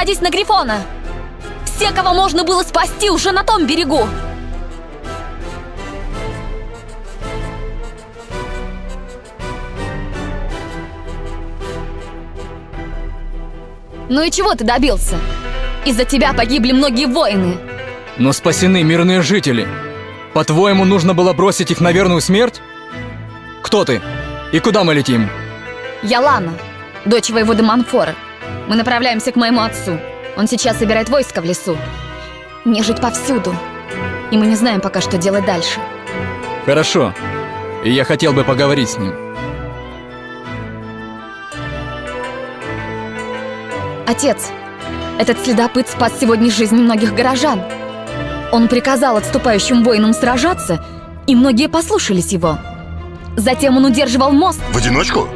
Садись на Грифона! Все, кого можно было спасти, уже на том берегу! Ну и чего ты добился? Из-за тебя погибли многие воины. Но спасены мирные жители. По-твоему, нужно было бросить их на верную смерть? Кто ты? И куда мы летим? Я Лана, дочь воеводы Манфора. Мы направляемся к моему отцу. Он сейчас собирает войско в лесу. Нежить повсюду. И мы не знаем пока, что делать дальше. Хорошо. И я хотел бы поговорить с ним. Отец, этот следопыт спас сегодня жизни многих горожан. Он приказал отступающим воинам сражаться, и многие послушались его. Затем он удерживал мост. В одиночку?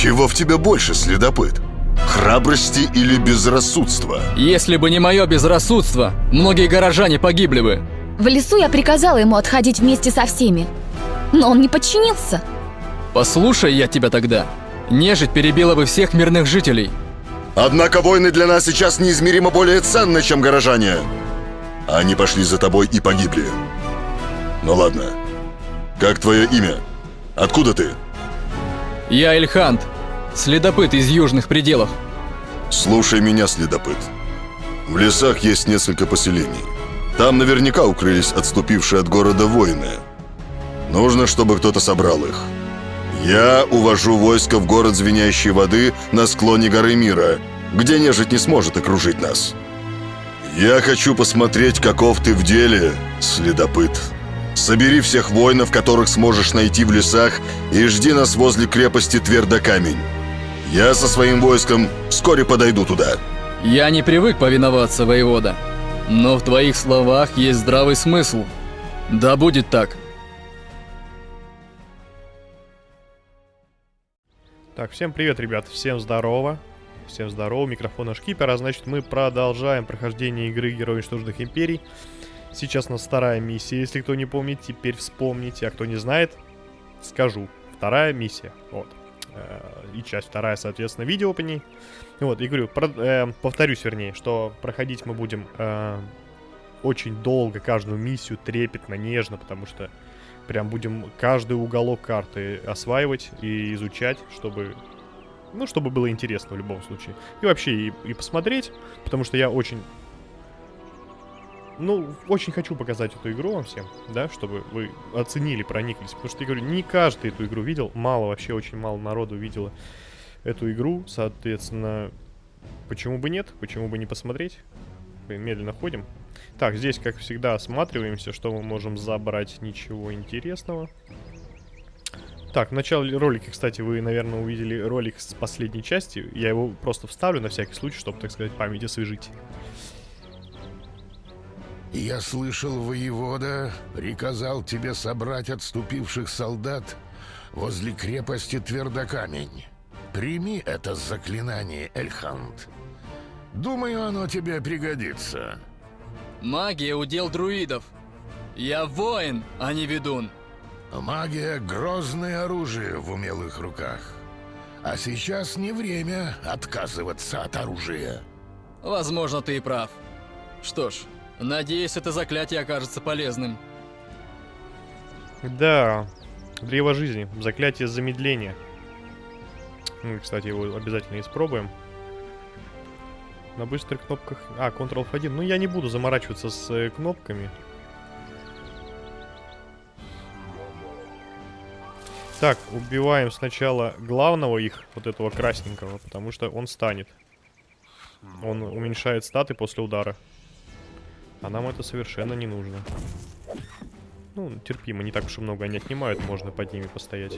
Чего в тебя больше, следопыт? Храбрости или безрассудства? Если бы не мое безрассудство, многие горожане погибли бы. В лесу я приказала ему отходить вместе со всеми. Но он не подчинился. Послушай я тебя тогда. Нежить перебила бы всех мирных жителей. Однако войны для нас сейчас неизмеримо более ценны, чем горожане. Они пошли за тобой и погибли. Ну ладно. Как твое имя? Откуда ты? Я Эльхант, следопыт из южных пределов. Слушай меня, следопыт. В лесах есть несколько поселений. Там наверняка укрылись отступившие от города воины. Нужно, чтобы кто-то собрал их. Я увожу войско в город Звенящей воды на склоне горы Мира, где нежить не сможет окружить нас. Я хочу посмотреть, каков ты в деле, следопыт. Собери всех воинов, которых сможешь найти в лесах, и жди нас возле крепости Твердокамень. Я со своим войском вскоре подойду туда. Я не привык повиноваться, воевода. Но в твоих словах есть здравый смысл. Да будет так. Так, всем привет, ребят, всем здорово. Всем здорово, микрофон Шкипера. Значит, мы продолжаем прохождение игры Герои Уничтоженных Империй. Сейчас у нас вторая миссия, если кто не помнит, теперь вспомните. А кто не знает, скажу. Вторая миссия, вот. Э, и часть вторая, соответственно, видео по ней. Вот, и говорю, про, э, повторюсь, вернее, что проходить мы будем э, очень долго, каждую миссию трепетно, нежно, потому что прям будем каждый уголок карты осваивать и изучать, чтобы... Ну, чтобы было интересно в любом случае. И вообще, и, и посмотреть, потому что я очень... Ну, очень хочу показать эту игру вам всем, да, чтобы вы оценили, прониклись. Потому что, я говорю, не каждый эту игру видел, мало, вообще очень мало народу видело эту игру. Соответственно, почему бы нет, почему бы не посмотреть? Медленно ходим. Так, здесь, как всегда, осматриваемся, что мы можем забрать. Ничего интересного. Так, в начале ролика, кстати, вы, наверное, увидели ролик с последней части. Я его просто вставлю на всякий случай, чтобы, так сказать, память освежить. Я слышал, воевода приказал тебе собрать отступивших солдат возле крепости Твердокамень. Прими это заклинание, Эльхант. Думаю, оно тебе пригодится. Магия удел друидов. Я воин, а не ведун. Магия — грозное оружие в умелых руках. А сейчас не время отказываться от оружия. Возможно, ты и прав. Что ж, надеюсь, это заклятие окажется полезным. Да, древо жизни, заклятие замедления. Мы, кстати, его обязательно испробуем. На быстрых кнопках... А, Ctrl F1. Ну, я не буду заморачиваться с э, кнопками. Так, убиваем сначала главного их, вот этого красненького, потому что он станет. Он уменьшает статы после удара. А нам это совершенно не нужно. Ну, терпимо, не так уж и много они отнимают, можно под ними постоять.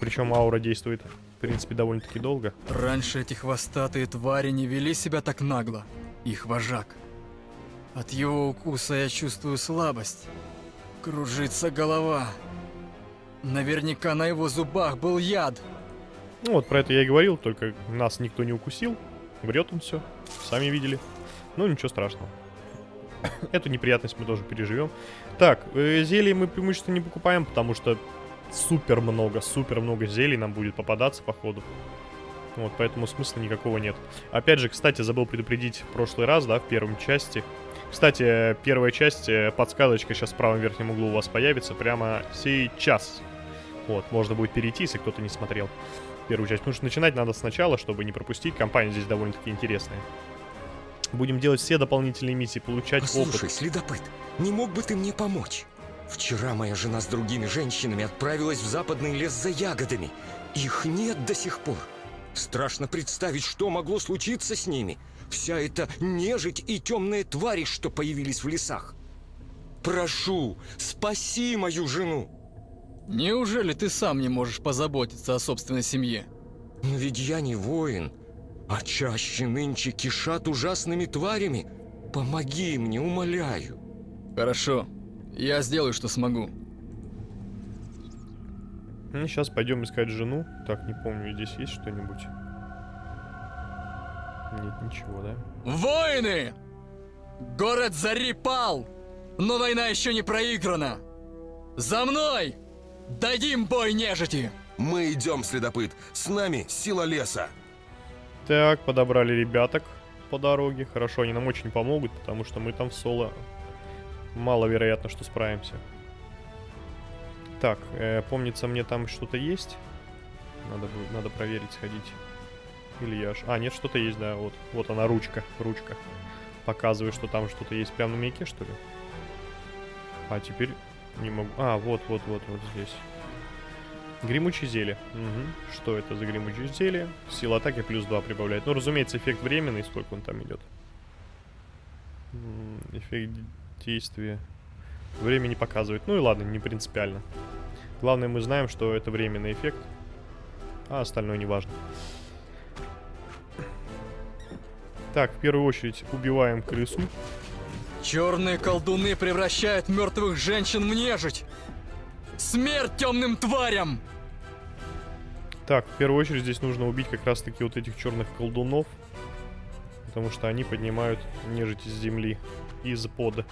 Причем аура действует, в принципе, довольно-таки долго. Раньше эти хвостатые твари не вели себя так нагло. Их вожак. От его укуса я чувствую слабость. Кружится голова. Наверняка на его зубах был яд. Ну вот про это я и говорил, только нас никто не укусил. Врет он все, сами видели. Ну ничего страшного. Эту неприятность мы тоже переживем. Так, э, зелье мы преимущественно не покупаем, потому что супер много, супер много зелий нам будет попадаться по ходу. Вот, поэтому смысла никакого нет. Опять же, кстати, забыл предупредить в прошлый раз, да, в первом части. Кстати, первая часть, э, подсказочка сейчас в правом верхнем углу у вас появится прямо сейчас. Вот, можно будет перейти, если кто-то не смотрел первую часть. Потому что начинать надо сначала, чтобы не пропустить. Компания здесь довольно-таки интересная. Будем делать все дополнительные миссии, получать Послушай, опыт. следопыт, не мог бы ты мне помочь? Вчера моя жена с другими женщинами отправилась в западный лес за ягодами. Их нет до сих пор. Страшно представить, что могло случиться с ними. Вся эта нежить и темные твари, что появились в лесах. Прошу, спаси мою жену. Неужели ты сам не можешь позаботиться о собственной семье? Но ведь я не воин, а чаще нынче кишат ужасными тварями. Помоги мне, умоляю. Хорошо, я сделаю, что смогу. сейчас пойдем искать жену. Так, не помню, здесь есть что-нибудь? Нет, ничего, да? Воины! Город Зари пал, но война еще не проиграна. За мной! Дадим бой нежити! Мы идем, следопыт. С нами сила леса. Так, подобрали ребяток по дороге. Хорошо, они нам очень помогут, потому что мы там в соло маловероятно, что справимся. Так, э, помнится, мне там что-то есть. Надо, надо проверить, сходить. Или я... аж- А, нет, что-то есть, да, вот. Вот она, ручка, ручка. Показывает, что там что-то есть. Прямо на маяке, что ли? А, теперь не могу... А, вот, вот, вот, вот здесь. Гремучее зелье. Мгм. Что это за гремучее зелье? Сила атаки плюс 2 прибавляет. Ну, разумеется, эффект временный. Сколько он там идет? Эффект действия. Время не показывает. Ну и ладно, не принципиально. Главное, мы знаем, что это временный эффект. А остальное не важно. Так, в первую очередь убиваем крысу. Черные колдуны превращают мертвых женщин в нежить! Смерть темным тварям! Так, в первую очередь здесь нужно убить как раз таки вот этих черных колдунов. Потому что они поднимают нежить из земли. Из пода.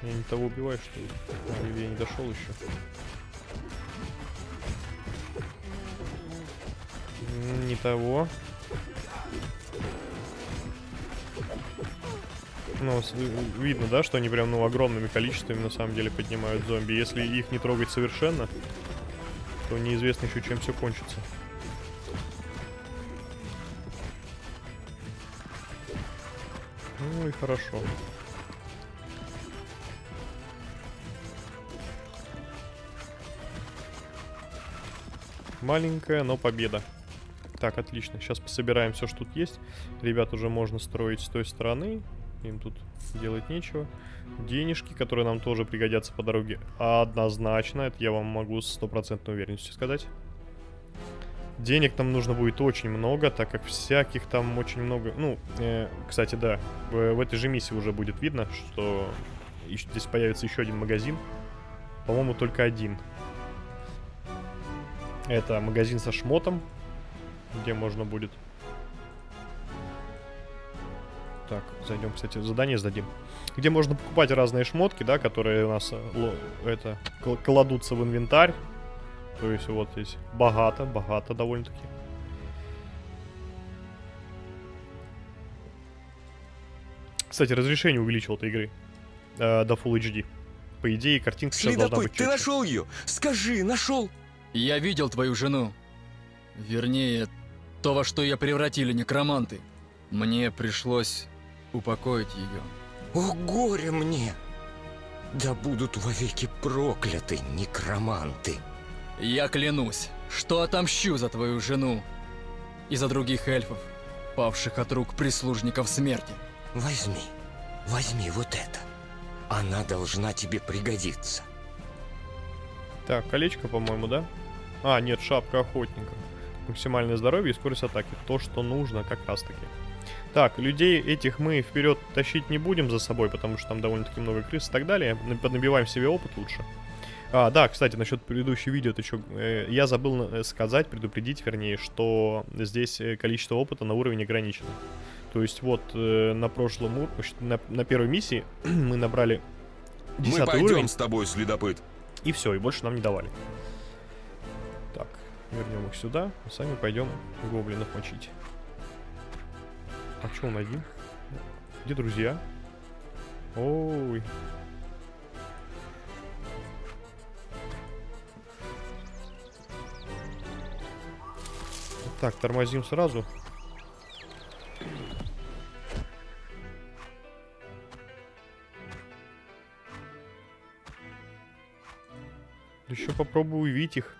Я не того убиваю, что ли? А, или я не дошел еще. Не того. Ну, видно, да, что они прям, ну, огромными количествами на самом деле поднимают зомби. Если их не трогать совершенно, то неизвестно еще, чем все кончится. И хорошо. Маленькая, но победа. Так, отлично. Сейчас пособираем все, что тут есть. Ребят уже можно строить с той стороны. Им тут делать нечего. Денежки, которые нам тоже пригодятся по дороге. Однозначно, это я вам могу с стопроцентной уверенностью сказать. Денег нам нужно будет очень много, так как всяких там очень много... Ну, э, кстати, да, в, в этой же миссии уже будет видно, что здесь появится еще один магазин. По-моему, только один. Это магазин со шмотом, где можно будет... Так, зайдем, кстати, задание сдадим. Где можно покупать разные шмотки, да, которые у нас э, это кл- кладутся в инвентарь. То есть вот здесь богато, богато довольно-таки. Кстати, разрешение увеличил этой игры э, до Full HD. По идее, картинка сейчас должна быть Следопыт, ты нашел ее? Скажи, нашел? Я видел твою жену. Вернее, то, во что ее превратили некроманты. Мне пришлось упокоить ее. О, горе мне! Да будут вовеки прокляты некроманты. Я клянусь, что отомщу за твою жену и за других эльфов, павших от рук прислужников смерти. Возьми, возьми вот это. Она должна тебе пригодиться. Так, колечко, по-моему, да? А, нет, шапка охотника. Максимальное здоровье и скорость атаки. То, что нужно как раз-таки. Так, людей этих мы вперед тащить не будем за собой, потому что там довольно-таки много крыс и так далее. На- Поднабиваем себе опыт лучше. А, да, кстати, насчет предыдущего видео, ты чё, э, я забыл э, сказать, предупредить, вернее, что здесь э, количество опыта на уровень ограничено. То есть вот э, на прошлом, на, на первой миссии мы набрали Мы 10 пойдем уровень. с тобой, следопыт. И все, и больше нам не давали. Так, Вернем их сюда, сами пойдем гоблинов мочить. А что он один? Где друзья? Ой. Так, тормозим сразу. Еще попробую увидеть их.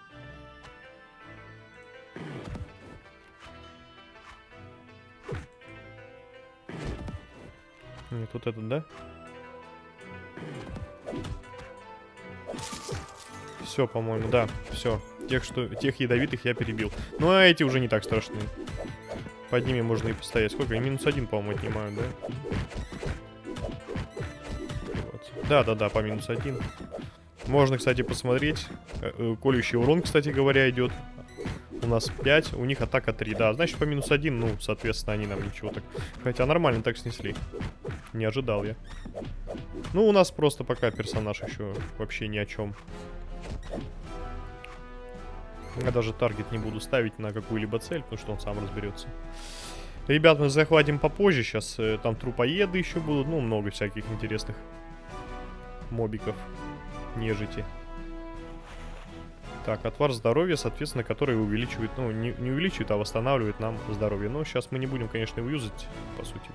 Нет, вот этот, да? Все, по-моему, да, все. Тех, что, тех ядовитых я перебил. Ну, а эти уже не так страшны. Под ними можно и постоять. Сколько? Минус один, по-моему, отнимают, да? Да-да-да, по минус один. Можно, кстати, посмотреть. Э, э, Колющий урон, кстати говоря, идет. У нас 5, у них атака 3. Да, значит, по минус 1, ну, соответственно, они нам ничего так... Хотя нормально так снесли. Не ожидал я. Ну, у нас просто пока персонаж еще вообще ни о чем. Я даже таргет не буду ставить на какую-либо цель, потому что он сам разберется. Ребят, мы захватим попозже. Сейчас э, там трупоеды еще будут. Ну, много всяких интересных мобиков. Нежити. Так, отвар здоровья, соответственно, который увеличивает, ну, не, не увеличивает, а восстанавливает нам здоровье. Но сейчас мы не будем, конечно, его юзать, по сути.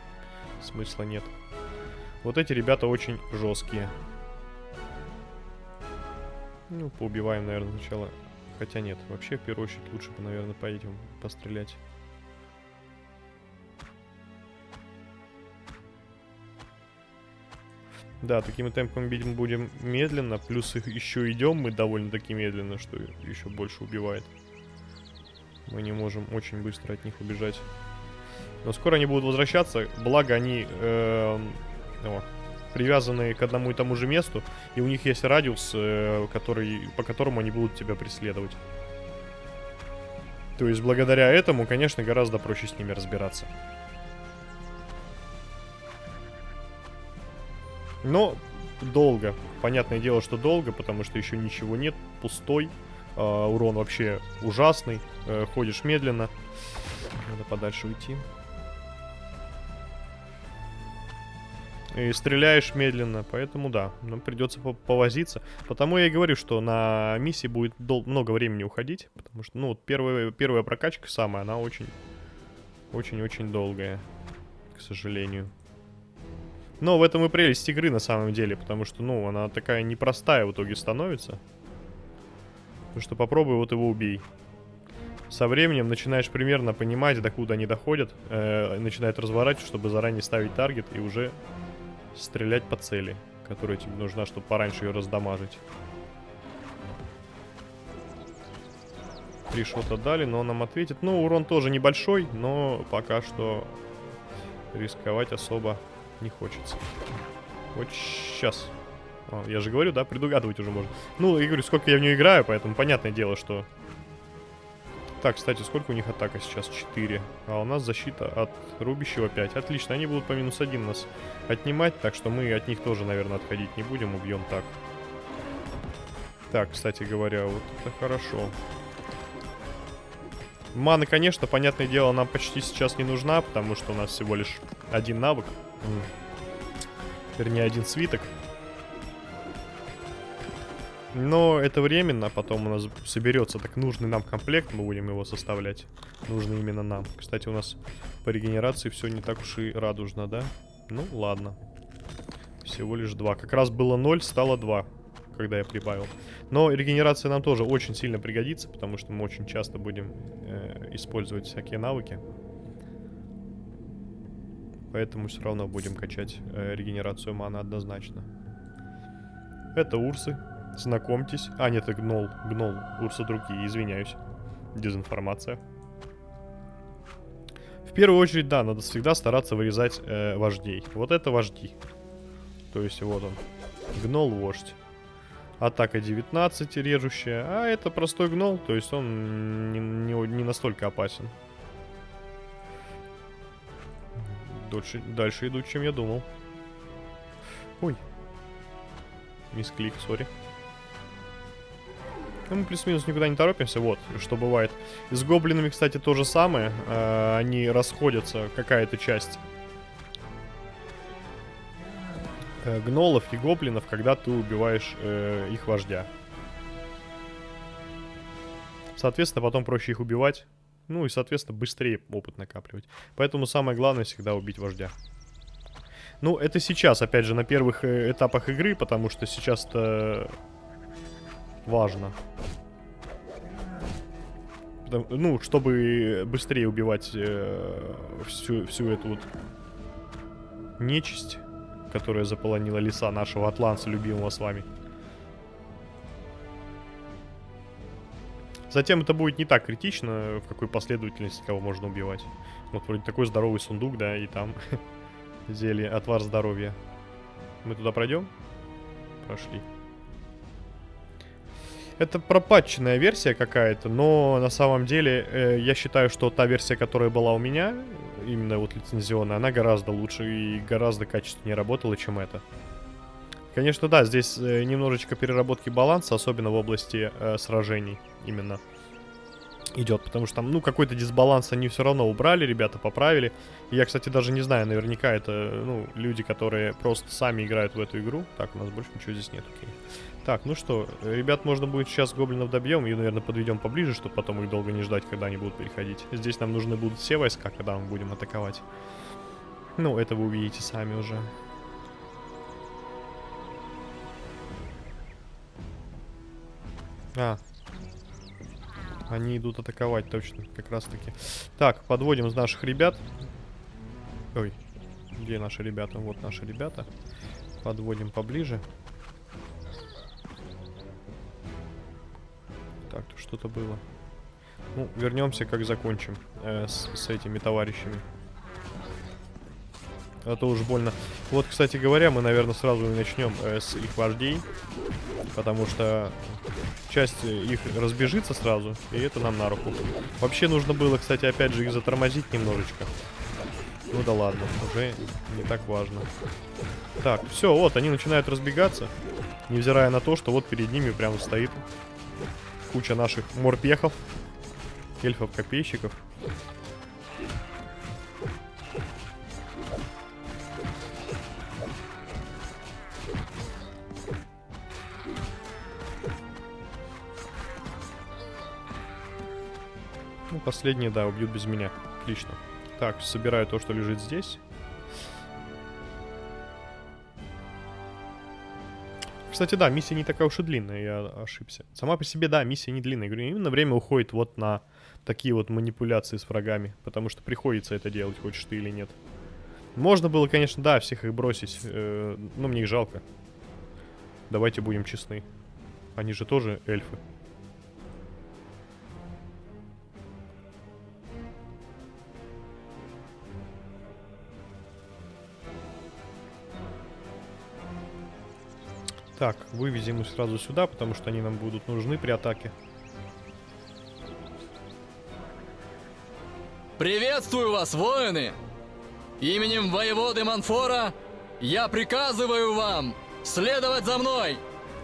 Смысла нет. Вот эти ребята очень жесткие. Ну, поубиваем, наверное, сначала. Хотя нет, вообще, в первую очередь, лучше бы, наверное, поедем пострелять. Да, такими темпами бить будем медленно, плюс их еще идем мы довольно-таки медленно, что еще больше убивает. Мы не можем очень быстро от них убежать. Но скоро они будут возвращаться, благо они э, о, привязаны к одному и тому же месту, и у них есть радиус, э, который, по которому они будут тебя преследовать. То есть благодаря этому, конечно, гораздо проще с ними разбираться. Но долго. Понятное дело, что долго, потому что еще ничего нет, пустой. Э, урон вообще ужасный. Э, ходишь медленно. Надо подальше уйти. И стреляешь медленно, поэтому да, нам придется повозиться. Потому я и говорю, что на миссии будет много времени уходить, потому что, ну, вот первая, первая прокачка самая, она очень, очень-очень долгая, к сожалению. Но в этом и прелесть игры на самом деле, потому что, ну, она такая непростая в итоге становится. Потому что попробуй вот его убей. Со временем начинаешь примерно понимать, докуда они доходят, э, начинает разворачивать, чтобы заранее ставить таргет и уже стрелять по цели, которая тебе нужна, чтобы пораньше ее раздамажить. Три шота дали, но он нам ответит. Ну, урон тоже небольшой, но пока что рисковать особо не хочется. Вот сейчас. О, я же говорю, да, предугадывать уже можно. Ну, я говорю, сколько я в нее играю, поэтому понятное дело, что... Так, кстати, сколько у них атака сейчас? 4. А у нас защита от рубящего 5. Отлично, они будут по минус 1 нас отнимать, так что мы от них тоже, наверное, отходить не будем, убьем так. Так, кстати говоря, вот это хорошо. Мана, конечно, понятное дело, нам почти сейчас не нужна, потому что у нас всего лишь один навык. Вернее, один свиток. Но это временно, потом у нас соберется так нужный нам комплект, мы будем его составлять. Нужный именно нам. Кстати, у нас по регенерации все не так уж и радужно, да? Ну, ладно. Всего лишь два. Как раз было 0, стало 2, когда я прибавил. Но регенерация нам тоже очень сильно пригодится, потому что мы очень часто будем э, использовать всякие навыки. Поэтому все равно будем качать э, регенерацию мана однозначно. Это урсы. Знакомьтесь. А, нет, это гнол. Гнол. Урсы другие, извиняюсь. Дезинформация. В первую очередь, да, надо всегда стараться вырезать э, вождей. Вот это вожди. То есть вот он. Гнол-вождь. Атака 19 режущая. А это простой гнол, то есть он не, не, не настолько опасен. Дольше, дальше идут, чем я думал. Ой. Мисклик, сори. Ну, мы плюс-минус никуда не торопимся, вот, что бывает. С гоблинами, кстати, то же самое. Э, они расходятся, какая-то часть э, гнолов и гоблинов, когда ты убиваешь э, их вождя. Соответственно, потом проще их убивать. Ну и, соответственно, быстрее опыт накапливать. Поэтому самое главное всегда убить вождя. Ну, это сейчас, опять же, на первых э, этапах игры, потому что сейчас это важно. Ну, чтобы быстрее убивать э, всю, всю эту вот нечисть, которая заполонила леса нашего атланца, любимого с вами. Затем это будет не так критично, в какой последовательности кого можно убивать. Вот вроде такой здоровый сундук, да, и там зелье, отвар здоровья. Мы туда пройдем? Прошли. Это пропатченная версия какая-то, но на самом деле э, я считаю, что та версия, которая была у меня, именно вот лицензионная, она гораздо лучше и гораздо качественнее работала, чем это. Конечно, да, здесь э, немножечко переработки баланса, особенно в области э, сражений именно идет, потому что там, ну, какой-то дисбаланс они все равно убрали, ребята поправили. Я, кстати, даже не знаю, наверняка это, ну, люди, которые просто сами играют в эту игру. Так, у нас больше ничего здесь нет, окей. Так, ну что, ребят, можно будет сейчас гоблинов добьем и, наверное, подведем поближе, чтобы потом их долго не ждать, когда они будут переходить. Здесь нам нужны будут все войска, когда мы будем атаковать. Ну, это вы увидите сами уже. А. Они идут атаковать, точно, как раз таки. Так, подводим наших ребят. Ой, где наши ребята? Вот наши ребята. Подводим поближе. Так, тут что-то было. Ну, вернемся, как закончим э, с, с этими товарищами. А то уж больно. Вот, кстати говоря, мы, наверное, сразу и начнем э, с их вождей. Потому что часть их разбежится сразу, и это нам на руку. Вообще нужно было, кстати, опять же их затормозить немножечко. Ну да ладно, уже не так важно. Так, все, вот, они начинают разбегаться. Невзирая на то, что вот перед ними прямо стоит куча наших морпехов, эльфов-копейщиков. Ну, последние, да, убьют без меня. Отлично. Так, собираю то, что лежит здесь. Кстати, да, миссия не такая уж и длинная, я ошибся. Сама по себе, да, миссия не длинная. Говорю, именно время уходит вот на такие вот манипуляции с врагами. Потому что приходится это делать, хочешь ты или нет. Можно было, конечно, да, всех их бросить. э, но мне их жалко. Давайте будем честны. Они же тоже эльфы. Так, вывезем их сразу сюда, потому что они нам будут нужны при атаке. Приветствую вас, воины! Именем воеводы Манфора я приказываю вам следовать за мной!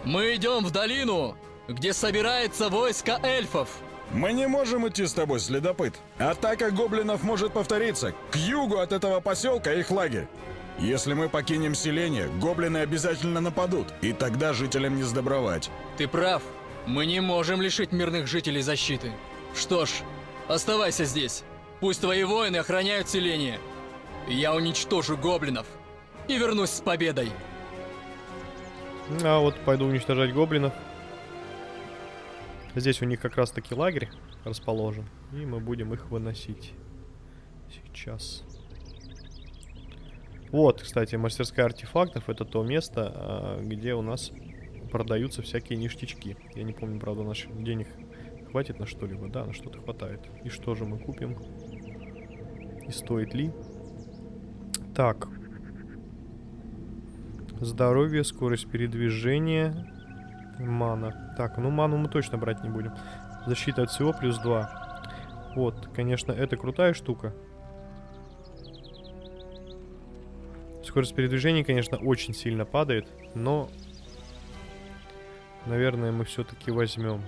Мы идем в долину, где собирается войско эльфов. Мы не можем идти с тобой, следопыт. Атака гоблинов может повториться. К югу от этого поселка их лагерь. Если мы покинем селение, гоблины обязательно нападут, и тогда жителям не сдобровать. Ты прав. Мы не можем лишить мирных жителей защиты. Что ж, оставайся здесь. Пусть твои воины охраняют селение. Я уничтожу гоблинов и вернусь с победой. А вот пойду уничтожать гоблинов. Здесь у них как раз таки лагерь расположен. И мы будем их выносить. Сейчас. Вот, кстати, мастерская артефактов. Это то место, а, где у нас продаются всякие ништячки. Я не помню, правда, наших денег хватит на что-либо. Да, на что-то хватает. И что же мы купим? И стоит ли? Так. Здоровье, скорость передвижения, мана. Так, ну ману мы точно брать не будем. Защита от всего плюс 2. Вот, конечно, это крутая штука. Скорость передвижения, конечно, очень сильно падает, но... Наверное, мы все-таки возьмем.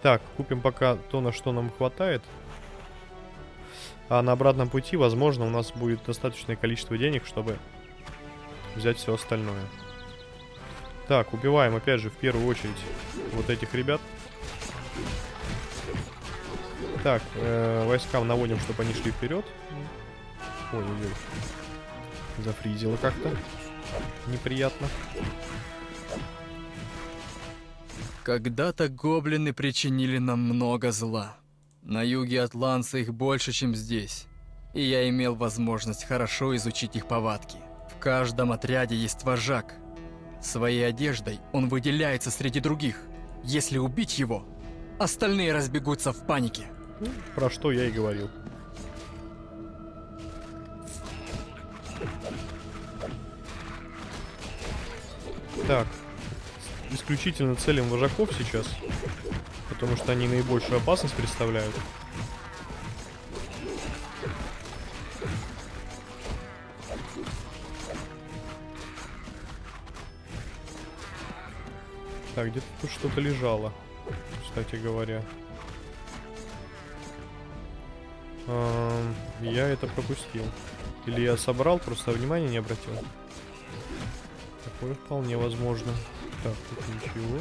Так, купим пока то, на что нам хватает. А на обратном пути, возможно, у нас будет достаточное количество денег, чтобы взять все остальное. Так, убиваем, опять же, в первую очередь вот этих ребят. Так, э, войскам наводим, чтобы они шли вперед. Ой-ой-ой. Зафризило как-то. Неприятно. Когда-то гоблины причинили нам много зла. На юге Атланса их больше, чем здесь. И я имел возможность хорошо изучить их повадки. В каждом отряде есть вожак. Своей одеждой он выделяется среди других. Если убить его, остальные разбегутся в панике. Про что я и говорил. Так. Исключительно целим вожаков сейчас. Потому что они наибольшую опасность представляют. Так, где-то тут что-то лежало, кстати говоря. Я это пропустил. Или я собрал, просто внимания не обратил. Такое вполне возможно. Так, тут ничего.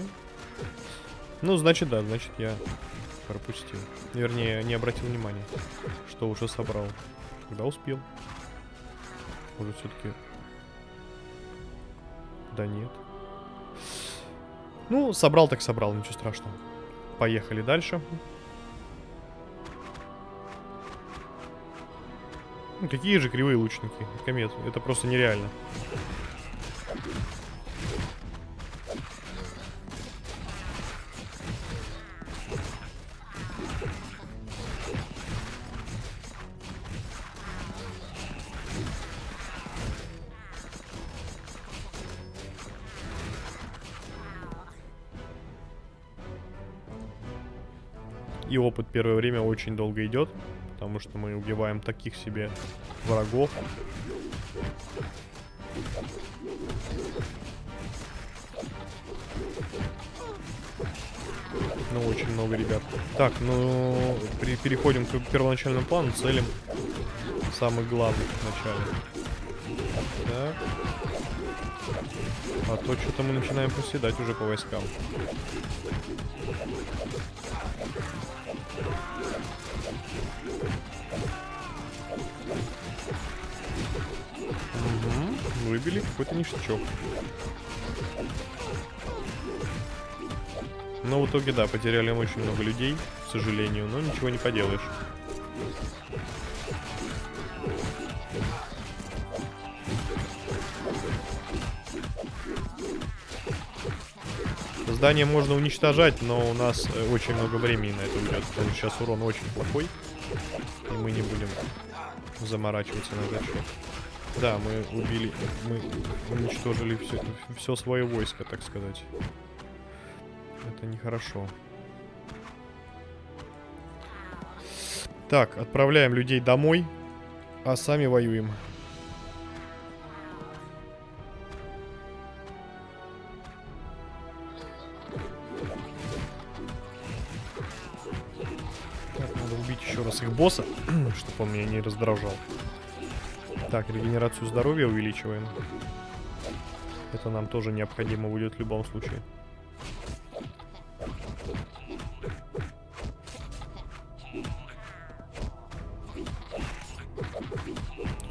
Ну, значит, да, значит, я пропустил. Вернее, не обратил внимания, что уже собрал. Когда успел. Может, все-таки... Да нет. Ну, собрал так собрал, ничего страшного. Поехали дальше. Ну, какие же кривые лучники, комет. Это просто нереально. Первое время очень долго идет, потому что мы убиваем таких себе врагов. Ну, очень много ребят. Так, ну, при, переходим к первоначальному плану, целим самых главных вначале. Так. А то что-то мы начинаем проседать уже по войскам. Выбили какой-то ништячок. Но в итоге, да, потеряли мы очень много людей, к сожалению, но ничего не поделаешь. Здание можно уничтожать, но у нас э, очень много времени на это уйдет, потому что сейчас урон очень плохой, и мы не будем заморачиваться на этот счет. Да, мы убили, мы уничтожили все, все свое войско, так сказать. Это нехорошо. Так, отправляем людей домой, а сами воюем. Так, надо убить еще раз их босса, чтобы он меня не раздражал. Так, регенерацию здоровья увеличиваем. Это нам тоже необходимо будет в любом случае.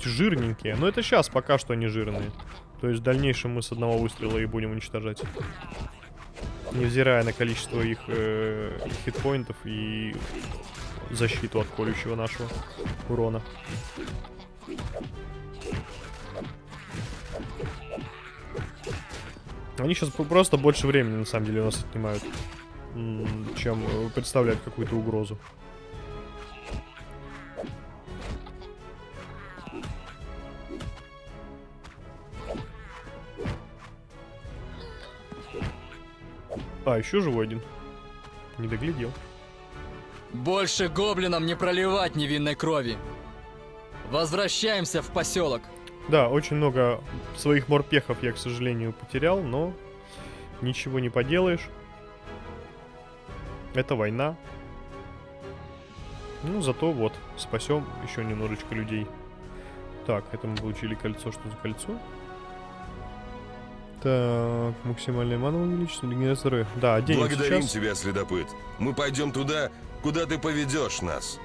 Жирненькие. Но это сейчас пока что они жирные. То есть в дальнейшем мы с одного выстрела и будем уничтожать. Невзирая на количество их э, хитпоинтов и защиту от колющего нашего урона. Они сейчас просто больше времени, на самом деле, у нас отнимают, чем э, представляют какую-то угрозу. А, еще живой один. Не доглядел. Больше гоблинам не проливать невинной крови. Возвращаемся в поселок. Да, очень много своих морпехов я, к сожалению, потерял, но ничего не поделаешь. Это война. Ну, зато вот, спасем еще немножечко людей. Так, это мы получили кольцо. Что за кольцо? Так, максимальная мана увеличится, регенерация здоровья. Да, оденем Благодарим сейчас. тебя, следопыт. Мы пойдем туда, куда ты поведешь нас.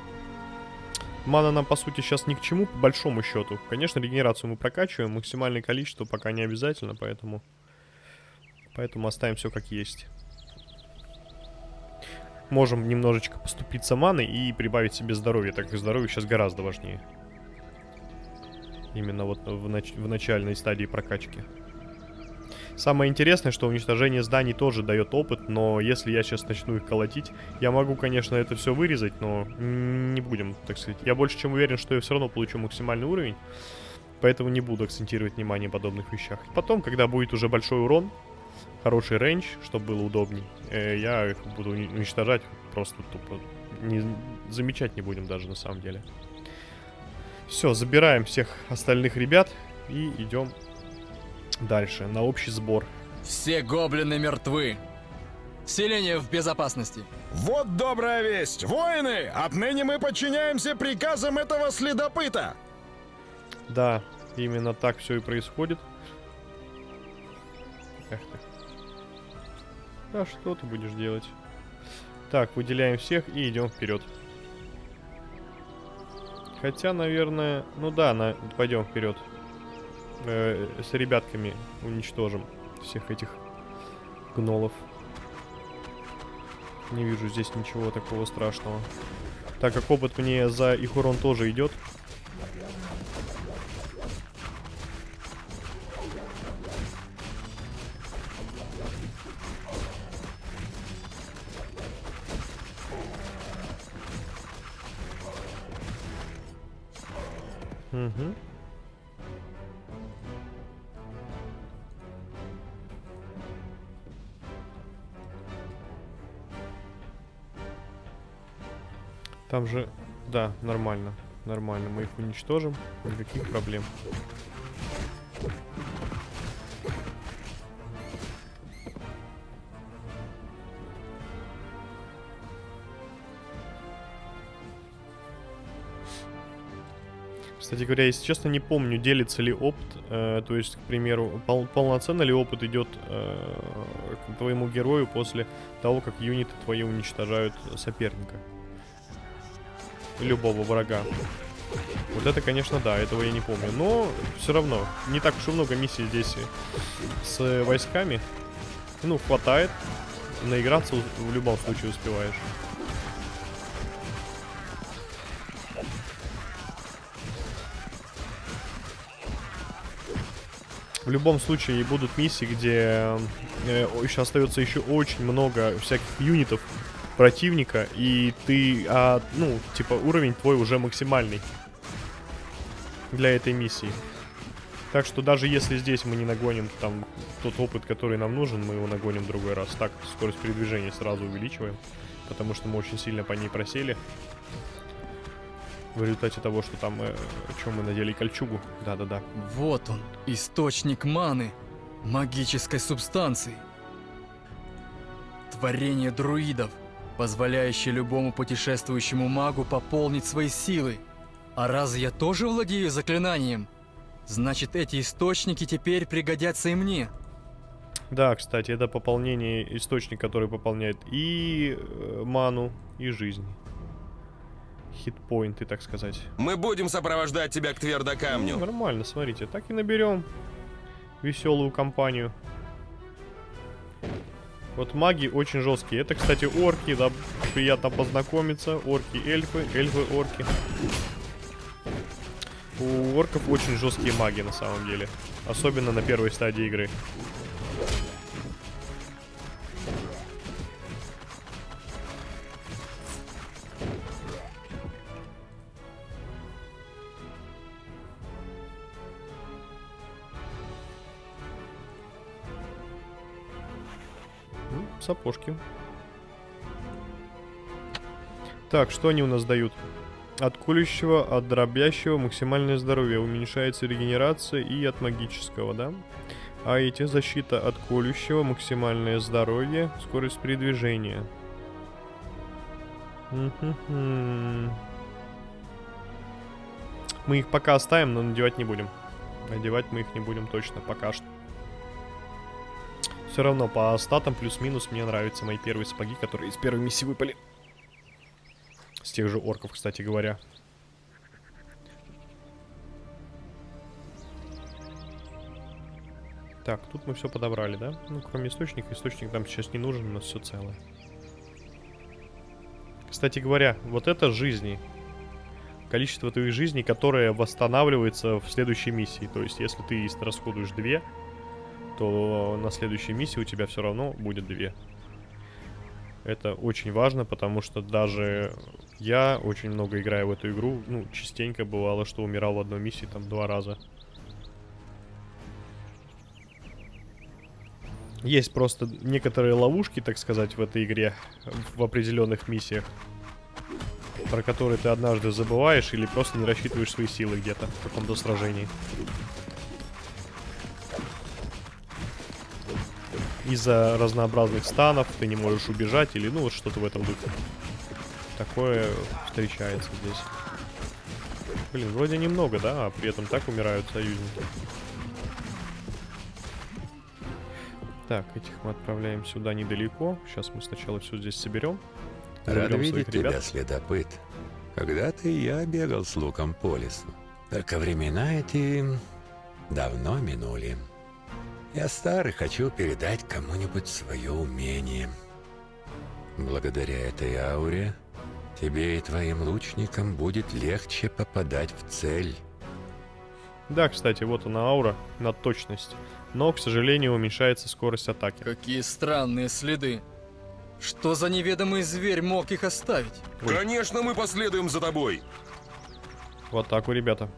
Мана нам, по сути, сейчас ни к чему, по большому счету. Конечно, регенерацию мы прокачиваем, максимальное количество пока не обязательно, поэтому... Поэтому оставим все как есть. Можем немножечко поступиться маной и прибавить себе здоровье, так как здоровье сейчас гораздо важнее. Именно вот в, нач- в начальной стадии прокачки. Самое интересное, что уничтожение зданий тоже дает опыт, но если я сейчас начну их колотить, я могу, конечно, это все вырезать, но не будем, так сказать. Я больше чем уверен, что я все равно получу максимальный уровень, поэтому не буду акцентировать внимание подобных вещах. Потом, когда будет уже большой урон, хороший рейндж, чтобы было удобней, э, я их буду уни- уничтожать просто тупо. Не, замечать не будем даже на самом деле. Все, забираем всех остальных ребят и идем дальше, на общий сбор. Все гоблины мертвы. Селение в безопасности. Вот добрая весть! Воины! Отныне мы подчиняемся приказам этого следопыта! Да, именно так все и происходит. Эх ты. А что ты будешь делать? Так, выделяем всех и идем вперед. Хотя, наверное, ну да, на, пойдем вперед. Э, с ребятками уничтожим всех этих гнолов. Не вижу здесь ничего такого страшного. Так как опыт мне за их урон тоже идет. Да, нормально, нормально, мы их уничтожим, никаких проблем. Кстати говоря, если честно, не помню, делится ли опыт, э, то есть, к примеру, пол- полноценно ли опыт идет э, к твоему герою после того, как юниты твои уничтожают соперника. Любого врага. Вот это, конечно, да, этого я не помню. Но все равно, не так уж и много миссий здесь с войсками. Ну, хватает. Наиграться в любом случае успеваешь. В любом случае будут миссии, где э, еще остается еще очень много всяких юнитов противника, и ты, а, ну, типа, уровень твой уже максимальный для этой миссии. Так что даже если здесь мы не нагоним там тот опыт, который нам нужен, мы его нагоним в другой раз. Так, скорость передвижения сразу увеличиваем, потому что мы очень сильно по ней просели. В результате того, что там, э, чем мы надели кольчугу. Да-да-да. Вот он, источник маны, магической субстанции. Творение друидов, позволяющее любому путешествующему магу пополнить свои силы. А раз я тоже владею заклинанием, значит эти источники теперь пригодятся и мне. Да, кстати, это пополнение, источник, который пополняет и э, ману, и жизнь. Хитпоинты, так сказать. Мы будем сопровождать тебя к Ну, твердокамню. нормально, смотрите, так и наберем веселую компанию. Вот маги очень жесткие. Это, кстати, орки, да, приятно познакомиться. Орки, эльфы, эльфы, орки. У орков очень жесткие маги на самом деле. Особенно на первой стадии игры. Сапожки. Так, что они у нас дают? От колющего, от дробящего максимальное здоровье. Уменьшается регенерация и от магического, да? А эти защита от колющего, максимальное здоровье, скорость передвижения. Мы их пока оставим, но надевать не будем. Надевать мы их не будем точно пока что. Все равно по статам плюс-минус мне нравятся мои первые сапоги, которые из первой миссии выпали. С тех же орков, кстати говоря. Так, тут мы все подобрали, да? Ну, кроме источника. Источник нам сейчас не нужен, у нас все целое. Кстати говоря, вот это жизни. Количество твоих жизней, которое восстанавливается в следующей миссии. То есть, если ты расходуешь две, то на следующей миссии у тебя все равно будет две. Это очень важно, потому что даже я очень много играю в эту игру. Ну, частенько бывало, что умирал в одной миссии там два раза. Есть просто некоторые ловушки, так сказать, в этой игре, в определенных миссиях, про которые ты однажды забываешь или просто не рассчитываешь свои силы где-то в каком-то сражении. Из-за разнообразных станов ты не можешь убежать или ну вот что-то в этом духе. Такое встречается здесь. Блин, вроде немного, да, а при этом так умирают союзники. Так, этих мы отправляем сюда недалеко. Сейчас мы сначала все здесь соберем. Рад видеть своих ребят. тебя, следопыт. Когда-то я бегал с луком по лесу. Только времена эти давно минули. Я стар и хочу передать кому-нибудь свое умение. Благодаря этой ауре тебе и твоим лучникам будет легче попадать в цель. Да, кстати, вот она аура на точность. Но, к сожалению, уменьшается скорость атаки. Какие странные следы. Что за неведомый зверь мог их оставить? Ой. Конечно, мы последуем за тобой. В атаку, ребята.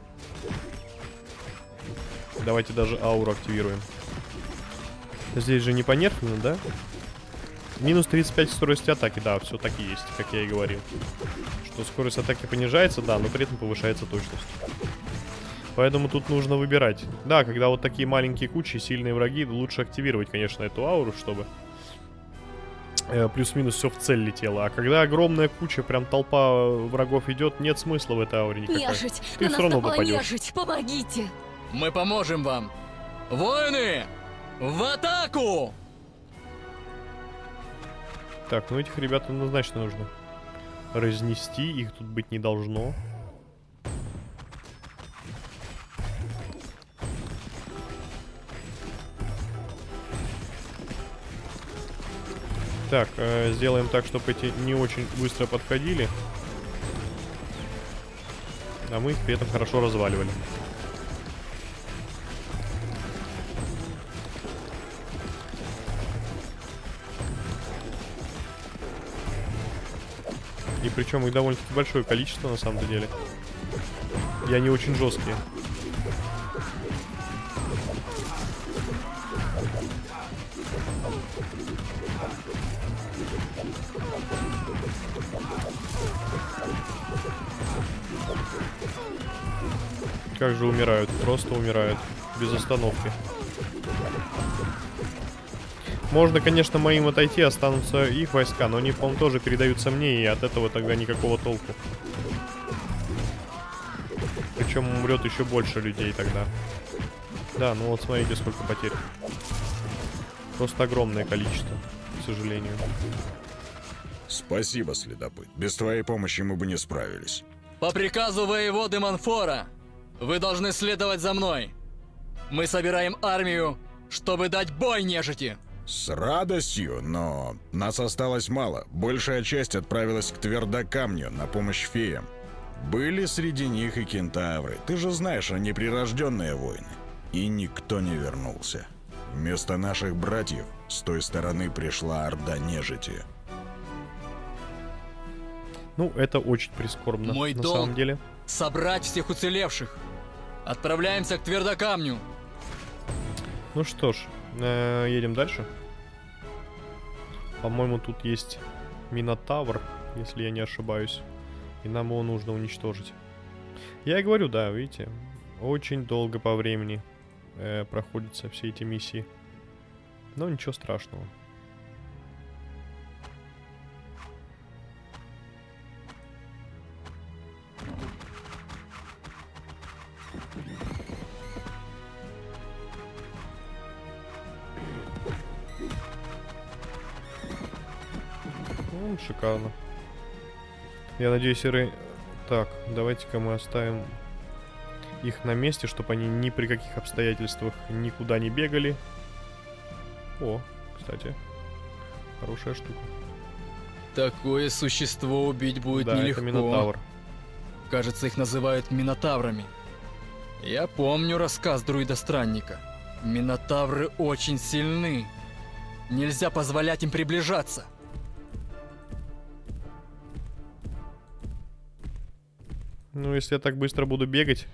Давайте даже ауру активируем. Здесь же не понерфлено, да? Минус 35 скорости атаки, да, все так и есть, как я и говорил. Что скорость атаки понижается, да, но при этом повышается точность. Поэтому тут нужно выбирать. Да, когда вот такие маленькие кучи, сильные враги, лучше активировать, конечно, эту ауру, чтобы э, плюс-минус все в цель летело. А когда огромная куча, прям толпа врагов идет, нет смысла в этой ауре никакой. Нежить! Ты на нас равно напала попадёшь. нежить! Помогите! Мы поможем вам. Воины! В атаку! Так, ну этих ребят однозначно нужно разнести, их тут быть не должно. Так, э, сделаем так, чтобы эти не очень быстро подходили. А мы их при этом хорошо разваливали. Причем их довольно-таки большое количество на самом деле. И они очень жесткие. Как же умирают, просто умирают. Без остановки. Можно, конечно, моим отойти, останутся их войска, но они, по-моему, тоже передаются мне, и от этого тогда никакого толку. Причем умрет еще больше людей тогда. Да, ну вот смотрите, сколько потерь. Просто огромное количество, к сожалению. Спасибо, следопыт. Без твоей помощи мы бы не справились. По приказу воеводы Манфора, вы должны следовать за мной. Мы собираем армию, чтобы дать бой нежити. С радостью, но нас осталось мало. Большая часть отправилась к Твердокамню на помощь феям. Были среди них и кентавры. Ты же знаешь, они прирожденные воины. И никто не вернулся. Вместо наших братьев с той стороны пришла орда нежити. Ну, это очень прискорбно, Мой на долг. самом деле. Собрать всех уцелевших. Отправляемся к Твердокамню. Ну что ж, э, едем дальше. По-моему, тут есть Минотавр, если я не ошибаюсь. И нам его нужно уничтожить. Я и говорю, да, видите, очень долго по времени э, проходятся все эти миссии. Но ничего страшного. Шикарно. Я надеюсь, Иры... Так, давайте-ка мы оставим их на месте, чтобы они ни при каких обстоятельствах никуда не бегали. О, кстати, хорошая штука. Такое существо убить будет да, нелегко. это Минотавр. Кажется, их называют Минотаврами. Я помню рассказ друида-странника. Минотавры очень сильны. Нельзя позволять им приближаться. Ну, если я так быстро буду бегать...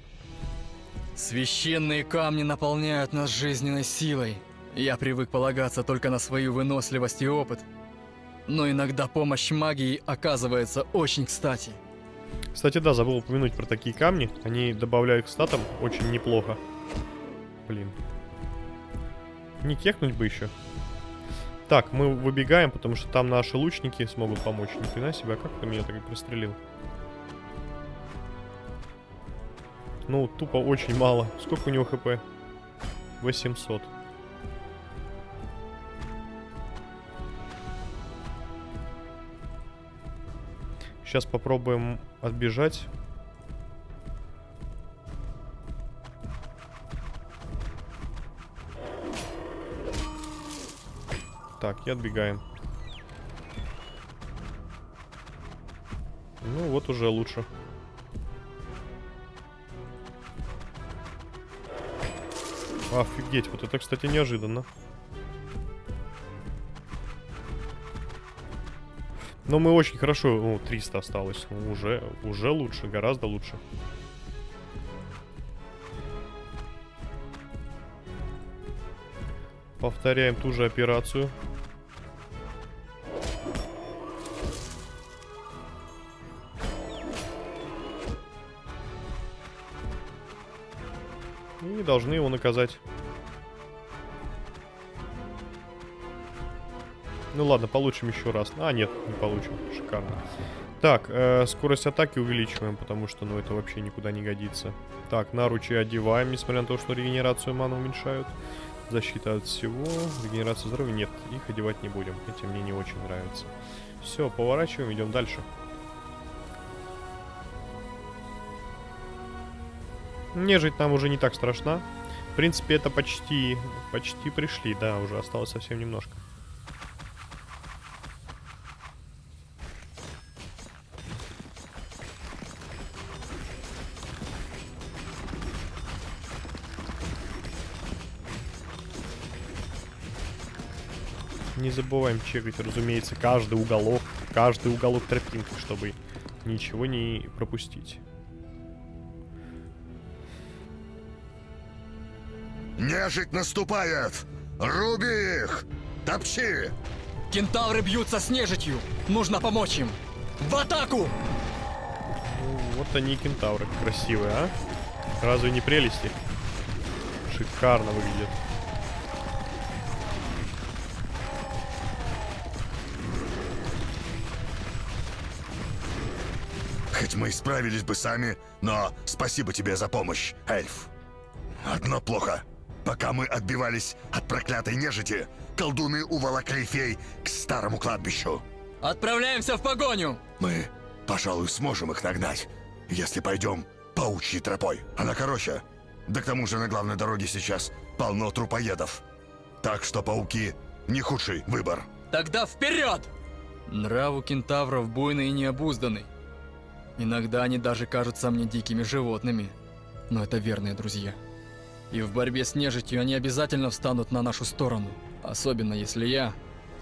Священные камни наполняют нас жизненной силой. Я привык полагаться только на свою выносливость и опыт. Но иногда помощь магии оказывается очень кстати. Кстати, да, забыл упомянуть про такие камни. Они добавляют к статам очень неплохо. Блин. Не кекнуть бы еще. Так, мы выбегаем, потому что там наши лучники смогут помочь. Ни хрена себе, а как ты меня так и пристрелил? Ну, тупо очень мало. Сколько у него хп? 800. Сейчас попробуем отбежать. Так, и отбегаем. Ну, вот уже лучше. Офигеть, вот это, кстати, неожиданно. Но мы очень хорошо... Ну, 300 осталось. Ну, уже, уже лучше, гораздо лучше. Повторяем ту же операцию. Должны его наказать. Ну ладно, получим еще раз. А, нет, не получим. Шикарно. Так, э, скорость атаки увеличиваем, потому что, ну, это вообще никуда не годится. Так, наручи одеваем, несмотря на то, что регенерацию маны уменьшают. Защита от всего. Регенерация здоровья нет, их одевать не будем. Эти мне не очень нравятся. Все, поворачиваем, идем дальше. Нежить нам уже не так страшна. В принципе, это почти, почти пришли, да, уже осталось совсем немножко. Не забываем чекать, разумеется, каждый уголок, каждый уголок тропинки, чтобы ничего не пропустить. Нежить наступает! Руби их! Топчи! Кентавры бьются с нежитью! Нужно помочь им! В атаку! Ну, вот они и кентавры красивые, а? Разве не прелести? Шикарно выглядят. Хоть мы и справились бы сами, но спасибо тебе за помощь, эльф. Одно плохо. Пока мы отбивались от проклятой нежити, колдуны уволокли фей к старому кладбищу. Отправляемся в погоню! Мы, пожалуй, сможем их нагнать, если пойдем паучьей тропой. Она короче. Да к тому же на главной дороге сейчас полно трупоедов. Так что пауки не худший выбор. Тогда вперед! Нрав у кентавров буйный и необузданный. Иногда они даже кажутся мне дикими животными. Но это верные друзья. И в борьбе с нежитью они обязательно встанут на нашу сторону. Особенно если я,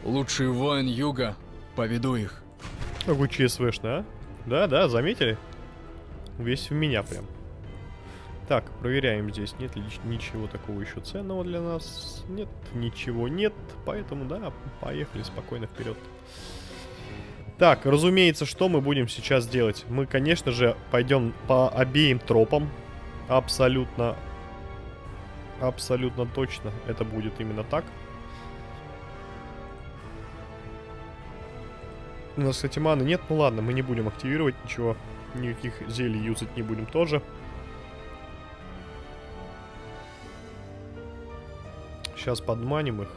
лучший воин Юга, поведу их. Какой ЧСВшный, а? Да-да, заметили? Весь в меня прям. Так, проверяем здесь. Нет ли ничего такого еще ценного для нас? Нет, ничего нет. Поэтому, да, поехали спокойно вперед. Так, разумеется, что мы будем сейчас делать? Мы, конечно же, пойдем по обеим тропам. Абсолютно, абсолютно точно это будет именно так. У нас, кстати, маны нет. Ну ладно, мы не будем активировать ничего. Никаких зелий юзать не будем тоже. Сейчас подманим их.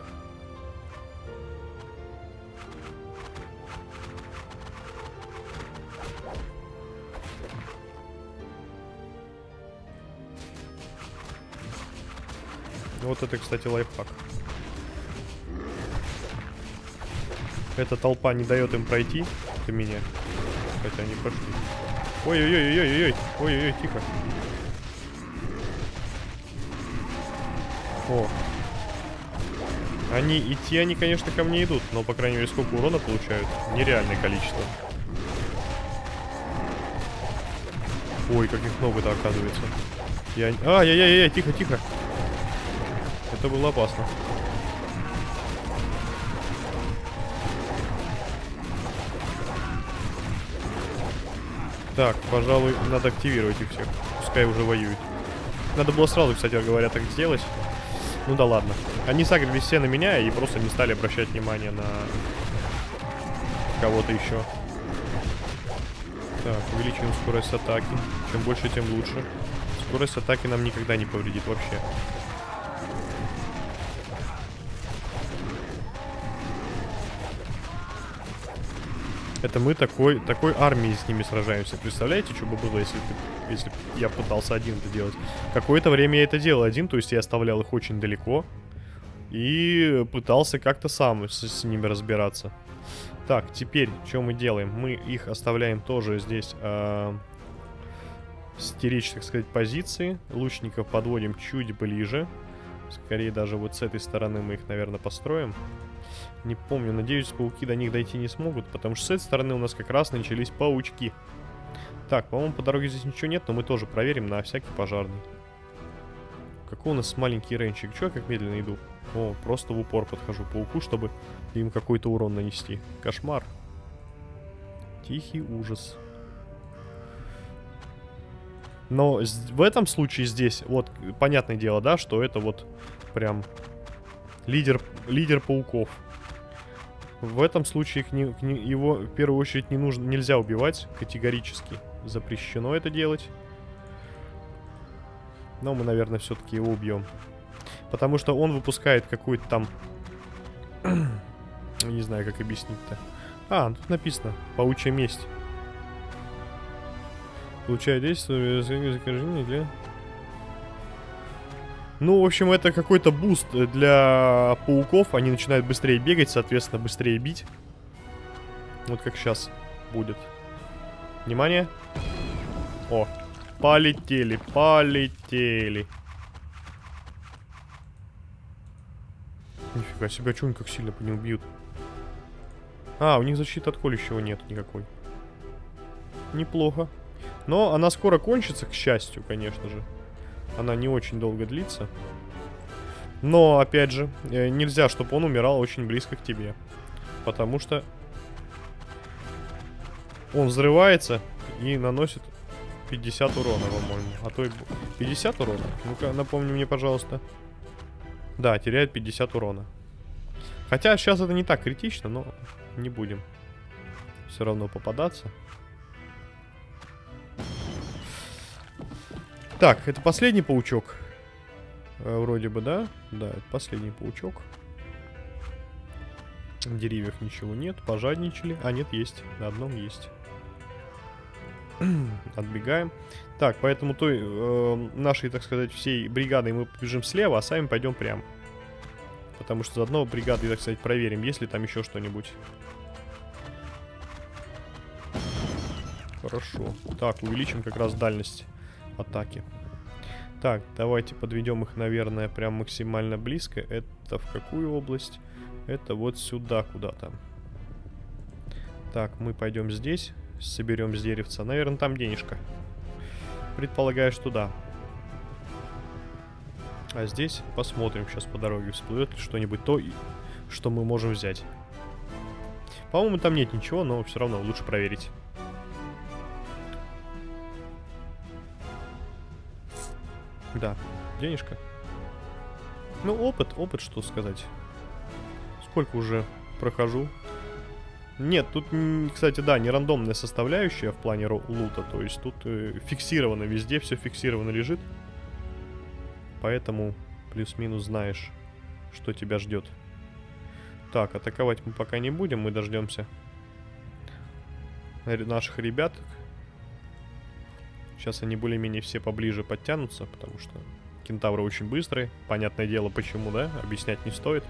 Вот это, кстати, лайфхак. Эта толпа не дает им пройти. Это меня. Хотя они прошли. Ой-ой-ой-ой-ой-ой. Ой-ой-ой, тихо. О. Они идти, они, конечно, ко мне идут, но, по крайней мере, сколько урона получают? Нереальное количество. Ой, как их много-то оказывается. Я... Ай-яй-яй-яй, тихо-тихо. Это было опасно. Так, пожалуй, надо активировать их всех. Пускай уже воюют. Надо было сразу, кстати говоря, так сделать. Ну да ладно. Они сагрились все на меня и просто не стали обращать внимание на кого-то еще. Так, увеличиваем скорость атаки. Чем больше, тем лучше. Скорость атаки нам никогда не повредит вообще. Это мы такой, такой армией с ними сражаемся. Представляете, что бы было, если, ты, если я пытался один это делать? Какое-то время я это делал один, то есть я оставлял их очень далеко. И пытался как-то сам с, с ними разбираться. Так, теперь, что мы делаем? Мы их оставляем тоже здесь э, стеречь, так сказать, позиции. Лучников подводим чуть ближе. Скорее даже вот с этой стороны мы их, наверное, построим. Не помню, надеюсь, пауки до них дойти не смогут, потому что с этой стороны у нас как раз начались паучки. Так, по-моему, по дороге здесь ничего нет, но мы тоже проверим на всякий пожарный. Какой у нас маленький рейнчик? Чё я как медленно иду? О, просто в упор подхожу пауку, чтобы им какой-то урон нанести. Кошмар. Тихий ужас. Но в этом случае здесь, вот, понятное дело, да, что это вот прям лидер, лидер пауков. В этом случае к не, не, его в первую очередь не нужно, нельзя убивать категорически. Запрещено это делать. Но мы, наверное, все-таки его убьем. Потому что он выпускает какую-то там... не знаю, как объяснить-то. А, тут написано. Паучья месть. Получает действие заражения для... Ну, в общем, это какой-то буст для пауков. Они начинают быстрее бегать, соответственно, быстрее бить. Вот как сейчас будет. Внимание. О, полетели, полетели. Нифига себе, что они как сильно по ним бьют? А, у них защиты от колющего нет никакой. Неплохо. Но она скоро кончится, к счастью, конечно же. Она не очень долго длится. Но, опять же, э, нельзя, чтобы он умирал очень близко к тебе. Потому что он взрывается и наносит 50 урона, по-моему. А то и 50 урона? Ну-ка, напомни мне, пожалуйста. Да, теряет 50 урона. Хотя сейчас это не так критично, но не будем все равно попадаться. Так, это последний паучок. Э, вроде бы, да? Да, это последний паучок. На деревьях ничего нет. Пожадничали. А, нет, есть. На одном есть. Отбегаем. Так, поэтому той э, нашей, так сказать, всей бригадой мы побежим слева, а сами пойдем прямо. Потому что заодно бригады, так сказать, проверим, есть ли там еще что-нибудь. Хорошо. Так, увеличим как раз дальность атаки. Так, давайте подведем их, наверное, прям максимально близко. Это в какую область? Это вот сюда куда-то. Так, мы пойдем здесь, соберем с деревца. Наверное, там денежка. Предполагаю, что да. А здесь посмотрим сейчас по дороге, всплывет ли что-нибудь то, что мы можем взять. По-моему, там нет ничего, но все равно лучше проверить. Да, денежка. Ну, опыт, опыт, что сказать. Сколько уже прохожу. Нет, тут, кстати, да, не рандомная составляющая в плане лута. То есть тут э, фиксировано везде, все фиксировано лежит. Поэтому плюс-минус знаешь, что тебя ждет. Так, атаковать мы пока не будем, мы дождемся наших ребят, Сейчас они более-менее все поближе подтянутся, потому что кентавры очень быстрые. Понятное дело, почему, да? Объяснять не стоит.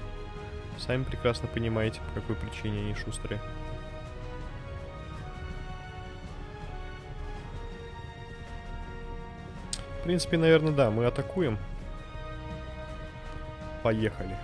Сами прекрасно понимаете, по какой причине они шустрые. В принципе, наверное, да, мы атакуем. Поехали.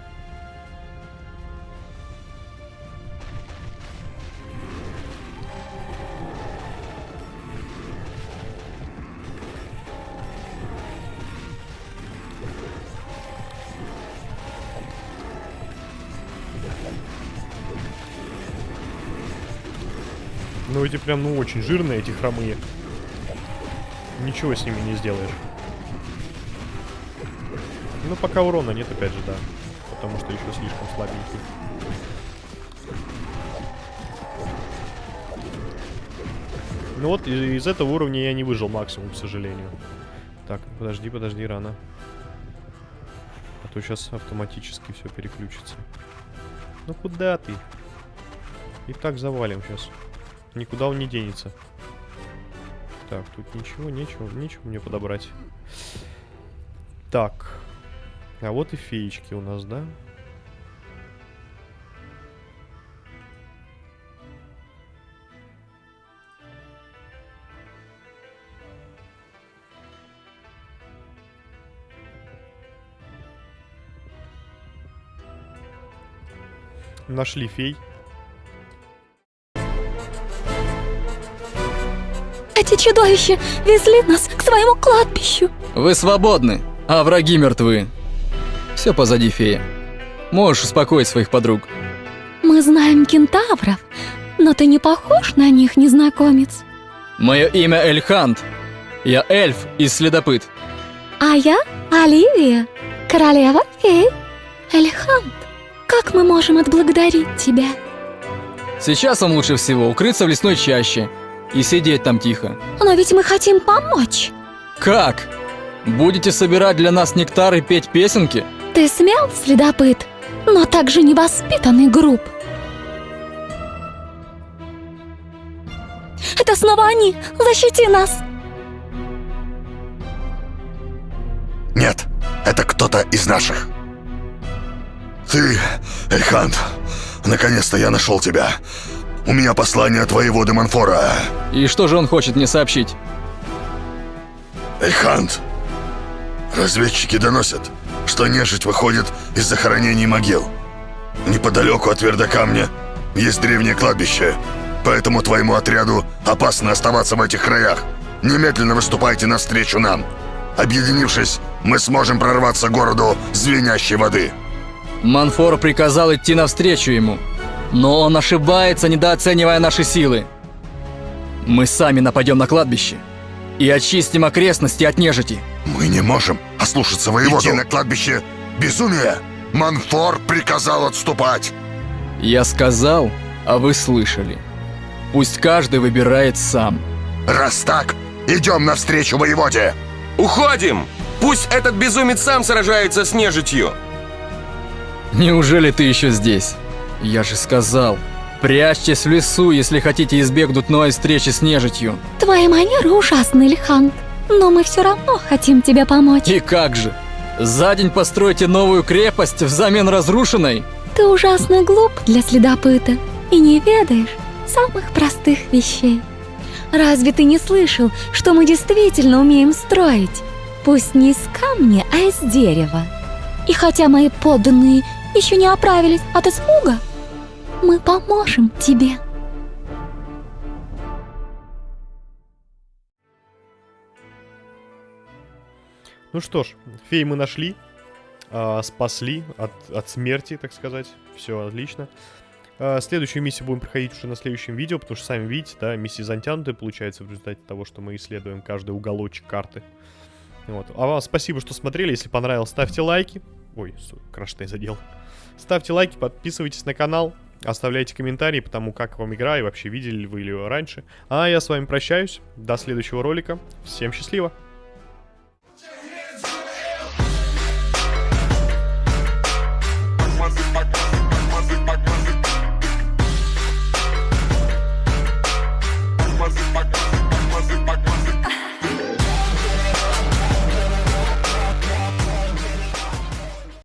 Ну эти прям, ну очень жирные, эти хромые. Ничего с ними не сделаешь. Ну пока урона нет, опять же, да. Потому что еще слишком слабенький. Ну вот, из этого уровня я не выжил максимум, к сожалению. Так, подожди, подожди, рано. А то сейчас автоматически все переключится. Ну куда ты? И так завалим сейчас. Никуда он не денется. Так, тут ничего, нечего, нечего мне подобрать. Так. А вот и феечки у нас, да? Нашли фей. Эти чудовища везли нас к своему кладбищу. Вы свободны, а враги мертвы. Все позади, фея. Можешь успокоить своих подруг. Мы знаем кентавров, но ты не похож на них, незнакомец. Мое имя Эльхант. Я эльф и следопыт. А я Оливия, королева фей. Эльхант, как мы можем отблагодарить тебя? Сейчас вам лучше всего укрыться в лесной чаще и сидеть там тихо. Но ведь мы хотим помочь. Как? Будете собирать для нас нектар и петь песенки? Ты смел, следопыт, но также невоспитанный груб. Это снова они! Защити нас! Нет, это кто-то из наших. Ты, Эльхант, наконец-то я нашел тебя. У меня послание от воеводы Манфора. И что же он хочет мне сообщить? Эльхант, разведчики доносят, что нежить выходит из захоронений могил. Неподалеку от Твердокамня есть древнее кладбище, поэтому твоему отряду опасно оставаться в этих краях. Немедленно выступайте навстречу нам. Объединившись, мы сможем прорваться к городу звенящей воды. Манфор приказал идти навстречу ему, но он ошибается, недооценивая наши силы. Мы сами нападем на кладбище и очистим окрестности от нежити. Мы не можем ослушаться воеводу. Идти на кладбище – безумие. Манфор приказал отступать. Я сказал, а вы слышали. Пусть каждый выбирает сам. Раз так, идем навстречу воеводе. Уходим! Пусть этот безумец сам сражается с нежитью. Неужели ты еще здесь? Я же сказал, прячьтесь в лесу, если хотите избегнуть новой встречи с нежитью. Твои манеры ужасны, Лихант, но мы все равно хотим тебе помочь. И как же? За день построите новую крепость взамен разрушенной? Ты ужасно глуп для следопыта и не ведаешь самых простых вещей. Разве ты не слышал, что мы действительно умеем строить? Пусть не из камня, а из дерева. И хотя мои подданные еще не оправились от испуга, мы поможем тебе. Ну что ж, фей мы нашли, э, спасли от, от смерти, так сказать. Все отлично. Э, следующую миссию будем проходить уже на следующем видео, потому что сами видите, да, миссии затянутые получается в результате того, что мы исследуем каждый уголочек карты. Вот. А вам спасибо, что смотрели. Если понравилось, ставьте лайки. Ой, краштай задел. Ставьте лайки, подписывайтесь на канал, оставляйте комментарии по тому, как вам игра и вообще видели ли вы ее раньше. А я с вами прощаюсь. До следующего ролика. Всем счастливо!